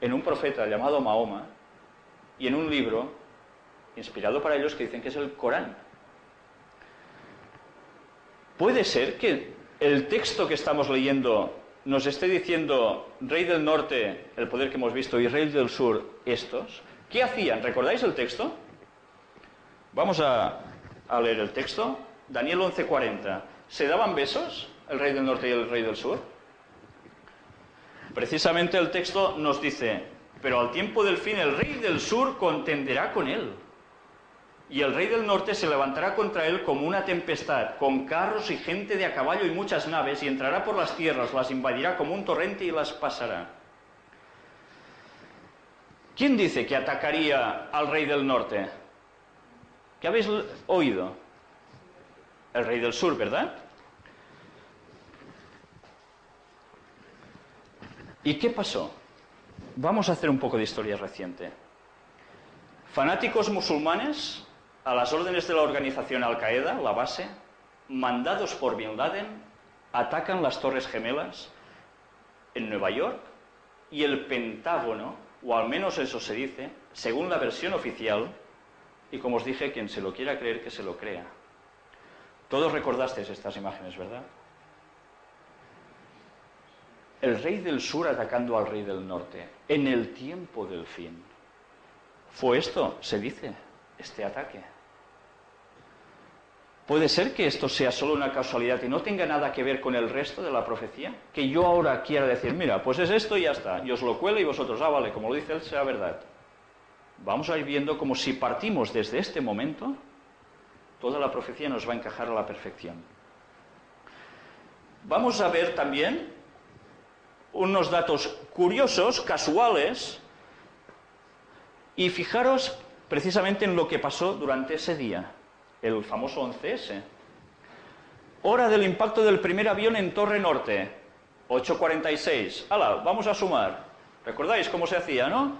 en un profeta llamado Mahoma y en un libro inspirado para ellos que dicen que es el Corán. Puede ser que el texto que estamos leyendo nos esté diciendo Rey del Norte, el poder que hemos visto, y Rey del Sur, estos. ¿Qué hacían? ¿Recordáis el texto? Vamos a, leer el texto. Daniel 11:40. ¿Se daban besos el Rey del Norte y el Rey del Sur? Precisamente el texto nos dice, pero al tiempo del fin el Rey del Sur contenderá con él y el rey del norte se levantará contra él como una tempestad, con carros y gente de a caballo y muchas naves, y entrará por las tierras, las invadirá como un torrente y las pasará. ¿Quién dice que atacaría al rey del norte? ¿Qué habéis oído? El rey del sur, ¿verdad? ¿Y qué pasó? Vamos a hacer un poco de historia reciente. Fanáticos musulmanes a las órdenes de la organización Al-Qaeda, la base, mandados por Bin Laden, atacan las Torres Gemelas en Nueva York y el Pentágono, o al menos eso se dice, según la versión oficial, y como os dije, quien se lo quiera creer, que se lo crea. Todos recordasteis estas imágenes, ¿verdad? El rey del sur atacando al rey del norte, en el tiempo del fin. Fue esto, se dice, este ataque. ¿Puede ser que esto sea solo una casualidad y no tenga nada que ver con el resto de la profecía? Que yo ahora quiera decir, mira, pues es esto y ya está, y os lo cuelo y vosotros, ah, vale, como lo dice él, sea verdad. Vamos a ir viendo como si partimos desde este momento, toda la profecía nos va a encajar a la perfección. Vamos a ver también unos datos curiosos, casuales, y fijaros precisamente en lo que pasó durante ese día el famoso 11S. Hora del impacto del primer avión en Torre Norte, 8.46. ¡Hala! Vamos a sumar. ¿Recordáis cómo se hacía, no?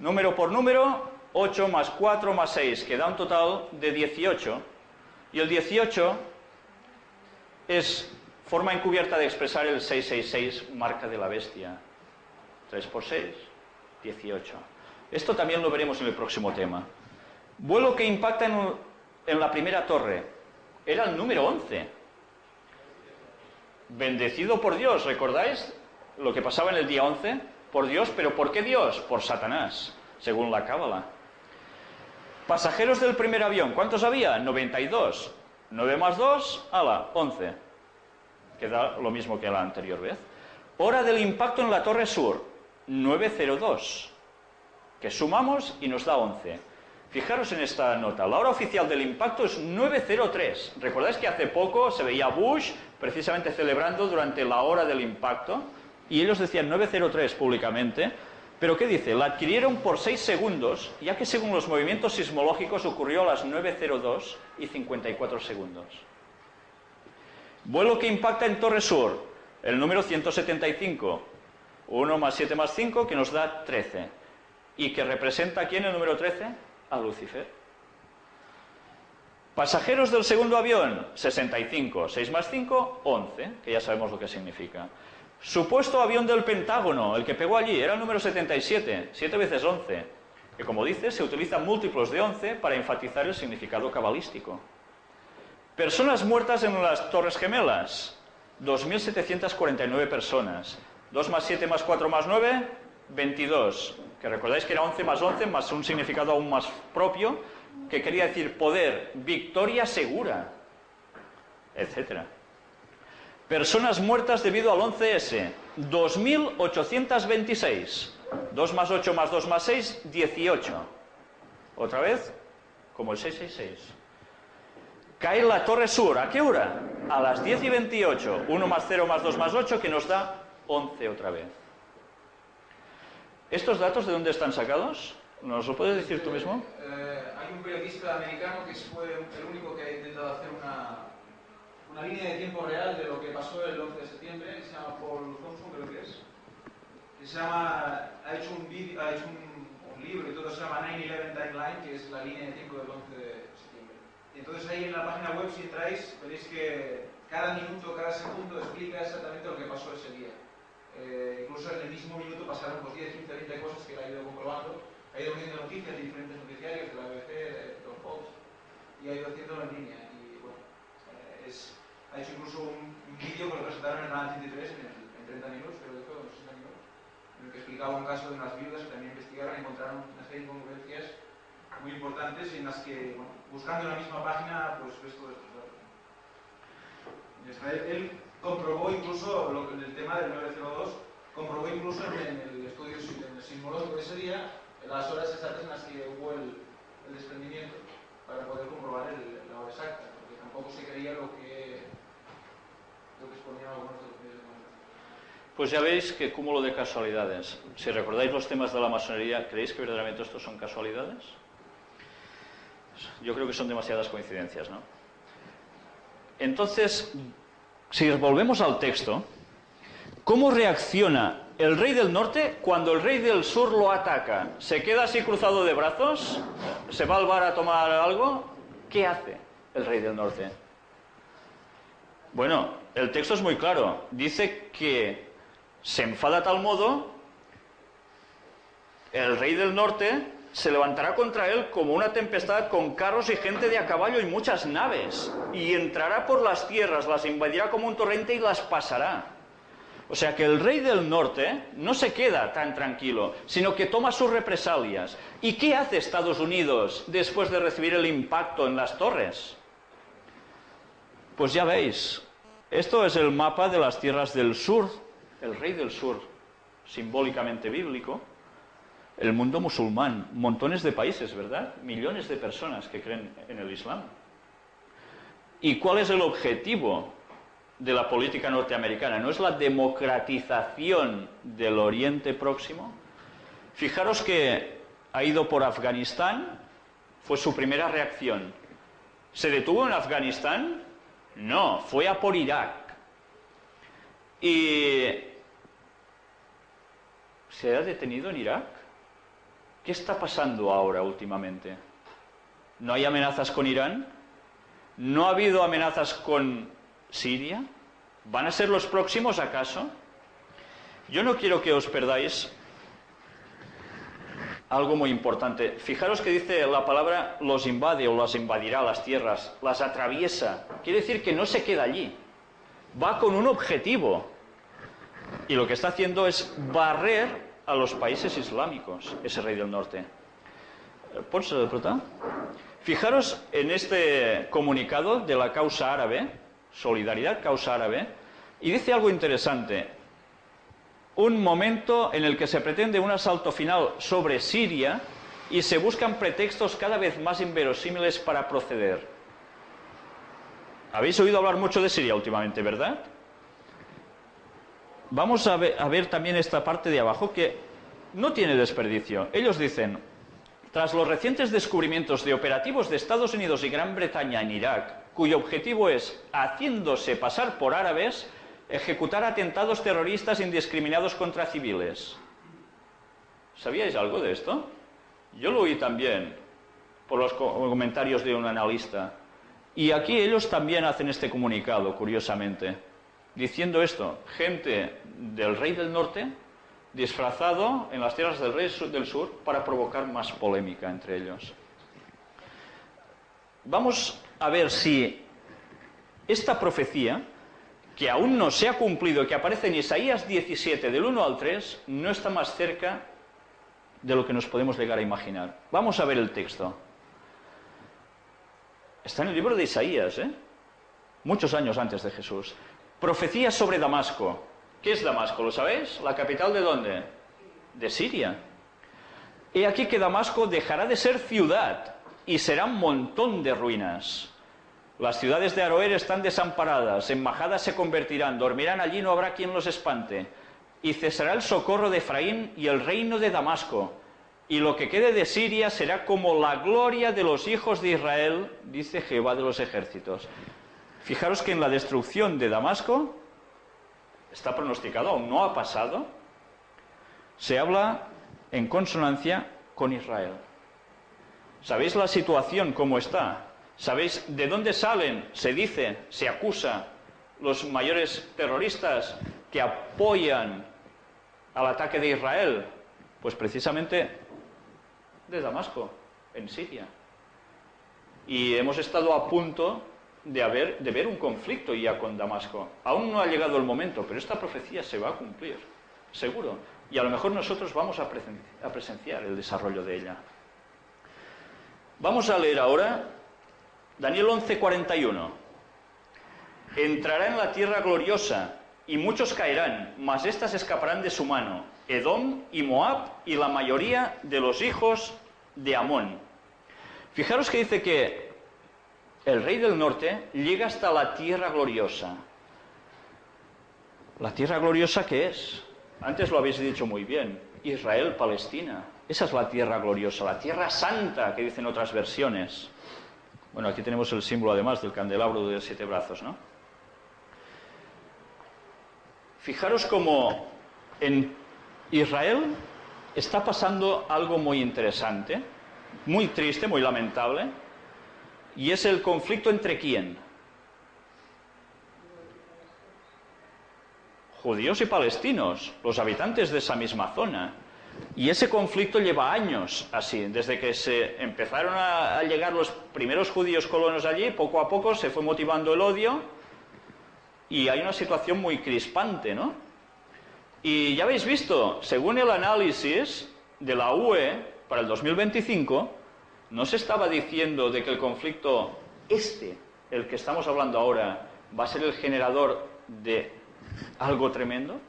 Número por número, 8 más 4 más 6, que da un total de 18. Y el 18 es forma encubierta de expresar el 666, marca de la bestia. 3 por 6, 18. Esto también lo veremos en el próximo tema. Vuelo que impacta en en la primera torre. Era el número 11. Bendecido por Dios, ¿recordáis lo que pasaba en el día 11? Por Dios, pero ¿por qué Dios? Por Satanás, según la Cábala. Pasajeros del primer avión, ¿cuántos había? 92. 9 más 2, ala, 11. Queda lo mismo que la anterior vez. Hora del impacto en la torre sur, 902. Que sumamos y nos da 11. Fijaros en esta nota, la hora oficial del impacto es 9.03. ¿Recordáis que hace poco se veía Bush precisamente celebrando durante la hora del impacto? Y ellos decían 9.03 públicamente, pero ¿qué dice? La adquirieron por 6 segundos, ya que según los movimientos sismológicos ocurrió a las 9.02 y 54 segundos. Vuelo que impacta en Torre Sur, el número 175. 1 más 7 más 5, que nos da 13. ¿Y que representa aquí en el número 13? a Lucifer. Pasajeros del segundo avión, 65. 6 más 5, 11, que ya sabemos lo que significa. Supuesto avión del Pentágono, el que pegó allí, era el número 77, 7 veces 11, que como dice, se utilizan múltiplos de 11 para enfatizar el significado cabalístico. Personas muertas en las Torres Gemelas, 2.749 personas. 2 más 7 más 4 más 9, 22 que recordáis que era 11 más 11 más un significado aún más propio, que quería decir poder, victoria segura, etc. Personas muertas debido al 11S, 2.826. 2 más 8 más 2 más 6, 18. Otra vez, como el 666. Cae la Torre Sur, ¿a qué hora? A las 10 y 28. 1 más 0 más 2 más 8, que nos da 11 otra vez. ¿Estos datos de dónde están sacados? ¿Nos lo puedes decir tú mismo? Eh, hay un periodista americano que fue el único que ha intentado hacer una, una línea de tiempo real de lo que pasó el 11 de septiembre, que se llama Paul Thompson, creo que es. Que se llama, ha hecho un, video, ha hecho un, un libro y todo, se llama 9-11 Timeline, que es la línea de tiempo del 11 de septiembre. Entonces ahí en la página web, si entráis, veréis que cada minuto, cada segundo explica exactamente lo que pasó ese día. eh, incluso en el mismo minuto pasaron pues, 10, 15, 20 cosas que él ha ido comprobando, ha ido viendo noticias de diferentes noticiarios, de la BBC, de los Fox, y ha ido haciéndolo en línea. Y bueno, eh, ha hecho incluso un, un vídeo que lo presentaron en canal 33 en, en 30 minutos, creo que fue, o 60 minutos, en el que explicaba un caso de unas viudas que también investigaron y encontraron una serie de incongruencias muy importantes en las que, bueno, buscando la misma página, pues ves todos estos datos. Él, comprobó incluso lo, el tema del 902, comprobó incluso en, el estudio en el sismológico ese día las horas exactas en las que hubo el, el desprendimiento para poder comprobar el, la hora exacta, porque tampoco se creía lo que, lo que exponían algunos de los medios de comunicación. Pues ya veis que cúmulo de casualidades. Si recordáis los temas de la masonería, ¿creéis que verdaderamente estos son casualidades? Yo creo que son demasiadas coincidencias, ¿no? Entonces, si volvemos al texto, ¿cómo reacciona el rey del norte cuando el rey del sur lo ataca? ¿Se queda así cruzado de brazos? ¿Se va al bar a tomar algo? ¿Qué hace el rey del norte? Bueno, el texto es muy claro. Dice que se enfada tal modo, el rey del norte se levantará contra él como una tempestad con carros y gente de a caballo y muchas naves, y entrará por las tierras, las invadirá como un torrente y las pasará. O sea que el rey del norte no se queda tan tranquilo, sino que toma sus represalias. ¿Y qué hace Estados Unidos después de recibir el impacto en las torres? Pues ya veis, esto es el mapa de las tierras del sur, el rey del sur, simbólicamente bíblico, el mundo musulmán, montones de países, ¿verdad? Millones de personas que creen en el Islam. ¿Y cuál es el objetivo de la política norteamericana? ¿No es la democratización del Oriente Próximo? Fijaros que ha ido por Afganistán, fue su primera reacción. ¿Se detuvo en Afganistán? No, fue a por Irak. ¿Y se ha detenido en Irak? ¿Qué está pasando ahora últimamente? ¿No hay amenazas con Irán? ¿No ha habido amenazas con Siria? ¿Van a ser los próximos acaso? Yo no quiero que os perdáis algo muy importante. Fijaros que dice la palabra los invade o las invadirá las tierras, las atraviesa. Quiere decir que no se queda allí. Va con un objetivo. Y lo que está haciendo es barrer a los países islámicos, ese rey del norte. ¿Pots prota? Fijaros en este comunicado de la causa árabe, Solidaridad Causa Árabe, y dice algo interesante. Un momento en el que se pretende un asalto final sobre Siria y se buscan pretextos cada vez más inverosímiles para proceder. Habéis oído hablar mucho de Siria últimamente, ¿verdad? Vamos a ver, también esta parte de abajo que no tiene desperdicio. Ellos dicen, tras los recientes descubrimientos de operativos de Estados Unidos y Gran Bretaña en Irak, cuyo objetivo es, haciéndose pasar por árabes, ejecutar atentados terroristas indiscriminados contra civiles. ¿Sabíais algo de esto? Yo lo oí también por los comentarios de un analista. Y aquí ellos también hacen este comunicado, curiosamente diciendo esto, gente del rey del norte disfrazado en las tierras del rey del sur para provocar más polémica entre ellos. Vamos a ver si esta profecía, que aún no se ha cumplido, que aparece en Isaías 17 del 1 al 3, no está más cerca de lo que nos podemos llegar a imaginar. Vamos a ver el texto. Está en el libro de Isaías, ¿eh? muchos años antes de Jesús. Profecía sobre Damasco. ¿Qué es Damasco? ¿Lo sabéis? ¿La capital de dónde? De Siria. He aquí que Damasco dejará de ser ciudad y será un montón de ruinas. Las ciudades de Aroer están desamparadas, embajadas se convertirán, dormirán allí, no habrá quien los espante. Y cesará el socorro de Efraín y el reino de Damasco. Y lo que quede de Siria será como la gloria de los hijos de Israel, dice Jehová de los ejércitos. Fijaros que en la destrucción de Damasco está pronosticado, aún no ha pasado, se habla en consonancia con Israel. ¿Sabéis la situación cómo está? ¿Sabéis de dónde salen? Se dice, se acusa los mayores terroristas que apoyan al ataque de Israel? Pues precisamente de Damasco, en Siria. Y hemos estado a punto de, ver un conflicto ya con Damasco. Aún no ha llegado el momento, pero esta profecía se va a cumplir, seguro. Y a lo mejor nosotros vamos a presenciar el desarrollo de ella. Vamos a leer ahora Daniel 11:41. Entrará en la tierra gloriosa y muchos caerán, mas éstas escaparán de su mano, Edom y Moab y la mayoría de los hijos de Amón. Fijaros que dice que el rey del norte llega hasta la tierra gloriosa. ¿La tierra gloriosa qué es? Antes lo habéis dicho muy bien, Israel, Palestina. Esa es la tierra gloriosa, la tierra santa que dicen otras versiones. Bueno, aquí tenemos el símbolo además del candelabro de siete brazos, ¿no? Fijaros cómo en Israel está pasando algo muy interesante, muy triste, muy lamentable, y es el conflicto entre quién? Judíos y palestinos, los habitantes de esa misma zona. Y ese conflicto lleva años así, desde que se empezaron a, llegar los primeros judíos colonos allí, poco a poco se fue motivando el odio y hay una situación muy crispante, ¿no? Y ya habéis visto, según el análisis de la UE para el 2025, no se estaba diciendo de que el conflicto este, el que estamos hablando ahora, va a ser el generador de algo tremendo.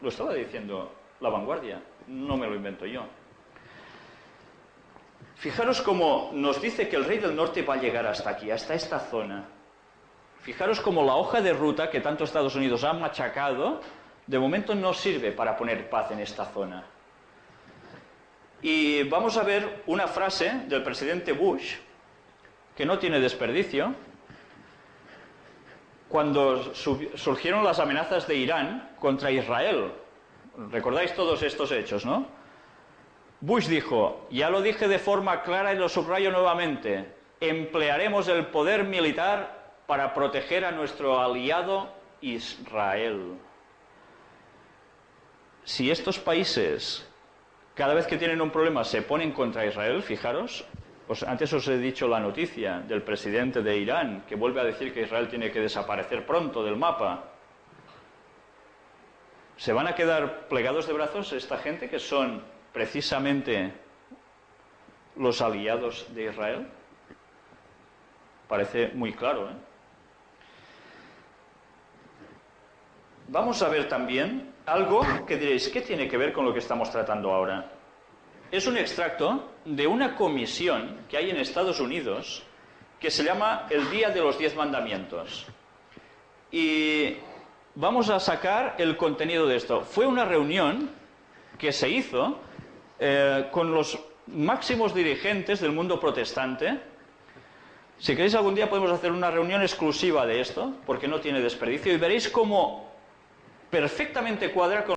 Lo estaba diciendo la vanguardia no me lo invento yo. Fijaros cómo nos dice que el rey del norte va a llegar hasta aquí, hasta esta zona. Fijaros cómo la hoja de ruta que tanto Estados Unidos ha machacado, de momento no sirve para poner paz en esta zona. Y vamos a ver una frase del presidente Bush, que no tiene desperdicio, cuando surgieron las amenazas de Irán contra Israel, Recordáis todos estos hechos, ¿no? Bush dijo, ya lo dije de forma clara y lo subrayo nuevamente, emplearemos el poder militar para proteger a nuestro aliado Israel. Si estos países, cada vez que tienen un problema, se ponen contra Israel, fijaros, pues antes os he dicho la noticia del presidente de Irán, que vuelve a decir que Israel tiene que desaparecer pronto del mapa. ¿Se van a quedar plegados de brazos esta gente que son precisamente los aliados de Israel? Parece muy claro. ¿eh? Vamos a ver también algo que diréis, ¿qué tiene que ver con lo que estamos tratando ahora? Es un extracto de una comisión que hay en Estados Unidos que se llama el Día de los Diez Mandamientos. Y vamos a sacar el contenido de esto. Fue una reunión que se hizo eh, con los máximos dirigentes del mundo protestante. Si queréis algún día podemos hacer una reunión exclusiva de esto, porque no tiene desperdicio, y veréis cómo perfectamente cuadra con